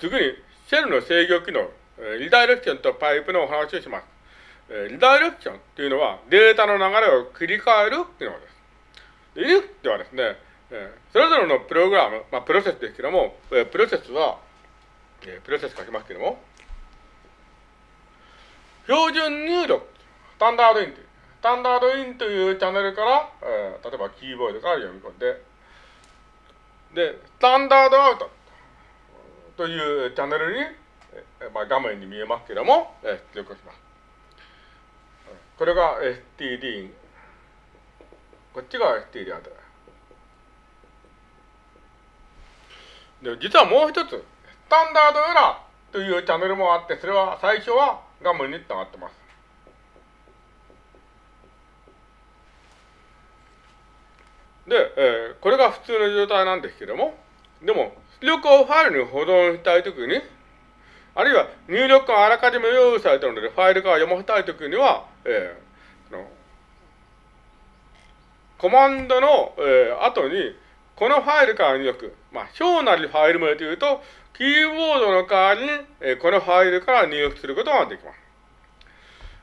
次に、シェルの制御機能、リダイレクションとパイプのお話をします。リダイレクションというのは、データの流れを繰り返るというのです。で、if ではですね、それぞれのプログラム、まあ、プロセスですけども、プロセスは、プロセス書きますけども、標準入力、スタンダードインという、スタンダードインというチャンネルから、例えばキーボードから読み込んで、で、スタンダードアウトというチャンネルに、えー、まあ、画面に見えますけども、えー、出力します。これが STD こっちが STD アウトで、実はもう一つ、スタンダードエラーというチャンネルもあって、それは最初は画面に繋がってます。で、えー、これが普通の状態なんですけども、でも、力をファイルに保存したいときに、あるいは入力があらかじめ用意されているので、ファイルから読ませたいときには、えー、のコマンドの、えー、後に、このファイルから入力、まあ、小なりファイル名というと、キーボードの代わりに、えー、このファイルから入力することができます。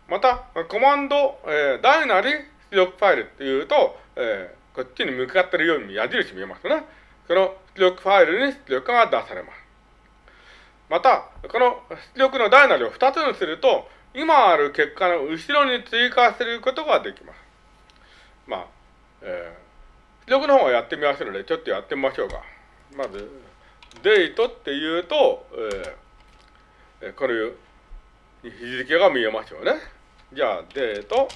また、コマンド、えー、大なり出力ファイルっていうと、えー、こっちに向かってるように矢印見えますね。その出力ファイルに出力が出されます。また、この出力の大なりを2つにすると、今ある結果の後ろに追加することができます。まあ、えー、出力の方はやってみますので、ちょっとやってみましょうか。まず、デートっていうと、えー、こういう日付が見えますよね。じゃあ、デート、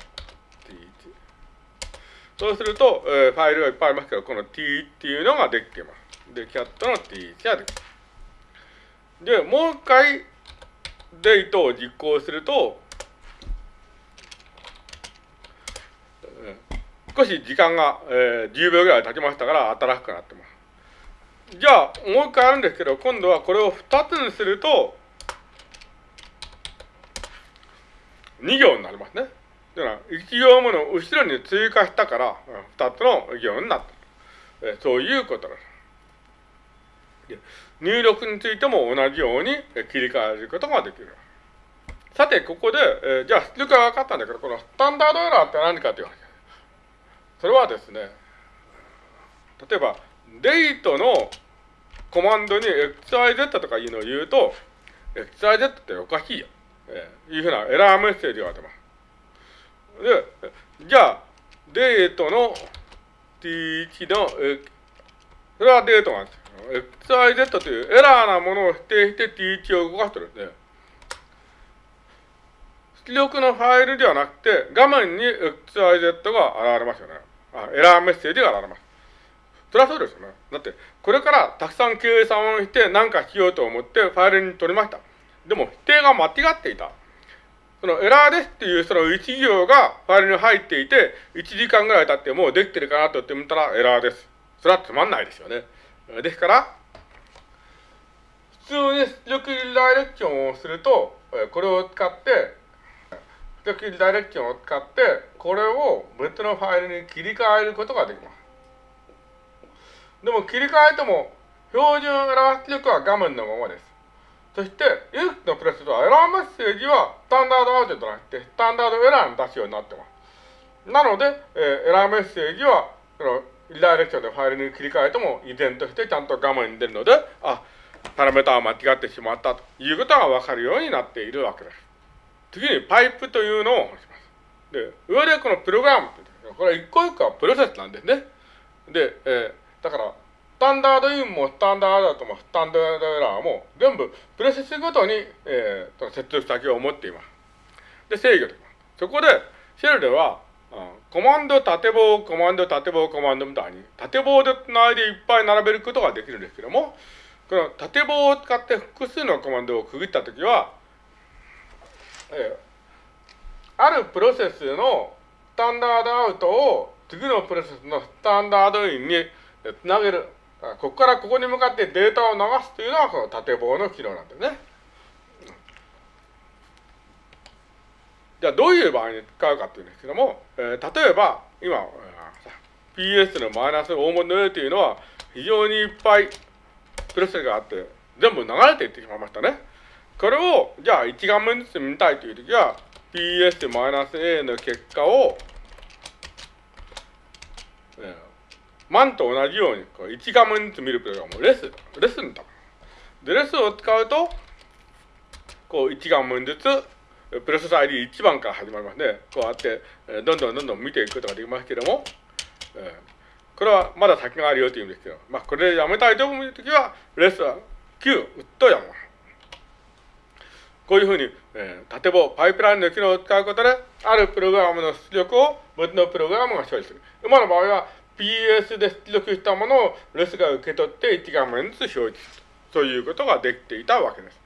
そうすると、えー、ファイルがいっぱいありますけど、この t っていうのができてます。で、キャットの t ができます。で、もう一回、デートを実行すると、少し時間が、えー、10秒ぐらい経ちましたから新しくなってます。じゃあ、もう一回あるんですけど、今度はこれを2つにすると、2行になりますね。だから、1行目の後ろに追加したから、2つの行になった。えそういうことです。入力についても同じように切り替えることができる。さて、ここで、えじゃあ出力が分かったんだけど、このスタンダードエラーって何かという話。それはですね、例えば、デートのコマンドに XYZ とかいうのを言うと、XYZ っておかしいよ。えー、いうふうなエラーメッセージが出ます。じゃあ、デートの T1 の、えそれはデートなんですよ。XYZ というエラーなものを否定して T1 を動かしてるんで、出力のファイルではなくて、画面に XYZ が現れますよね。あエラーメッセージが現れます。それはそうですよね。だって、これからたくさん計算をして何かしようと思ってファイルに取りました。でも、否定が間違っていた。そのエラーですっていうその1行がファイルに入っていて、1時間ぐらい経ってもうできてるかなと言ってみたらエラーです。それはつまんないですよね。ですから、普通に出力リダイレクションをすると、これを使って、出力リダイレクションを使って、これを別のファイルに切り替えることができます。でも切り替えても、標準エラー出力は画面のままです。そして、ユースのプレスはエラーメッセージはスタンダードアウトじゃなくて、スタンダードエラーに出すようになってます。なので、えー、エラーメッセージは、その、リダイレクションでファイルに切り替えても、依然としてちゃんと画面に出るので、あ、パラメータは間違ってしまったということがわかるようになっているわけです。次に、パイプというのをします。で、上でこのプログラムこれ一個一個はプロセスなんですね。で、えー、だから、タンダードインもスタンダードアウトもスタンダードエラーも全部プロセスごとに、えー、接続先を持っています。で、制御できます。そこで、シェルでは、コマンド縦棒、コマンド縦棒、コマンドみたいに、縦棒で繋いでいっぱい並べることができるんですけども、この縦棒を使って複数のコマンドを区切ったときは、えー、あるプロセスのスタンダードアウトを次のプロセスのスタンダードインにつなげる。ここからここに向かってデータを流すというのはこの縦棒の機能なんですね。じゃあどういう場合に使うかっていうんですけども、えー、例えば今 PS のマイナス大文字の A というのは非常にいっぱいプレスがあって全部流れていってしまいましたね。これを、じゃあ1画面ずつ見たいというときは、PS マイナス A の結果を、えー、万と同じようにこう1画面ずつ見るプログラムレス、レスンだ。で、レスを使うと、こう1画面ずつ、プロセス ID1 番から始まりますね。こうやって、どんどんどんどん見ていくことができますけれども、えー、これはまだ先があるよというんですけど、まあ、これでやめたいと思うときは、レスは9、うっとやむ。こういうふうに、えー、例えばパイプラインの機能を使うことで、あるプログラムの出力を別のプログラムが処理する。今の場合は PS で出力したものをレスが受け取って1画面ずつ表示する。そういうことができていたわけです。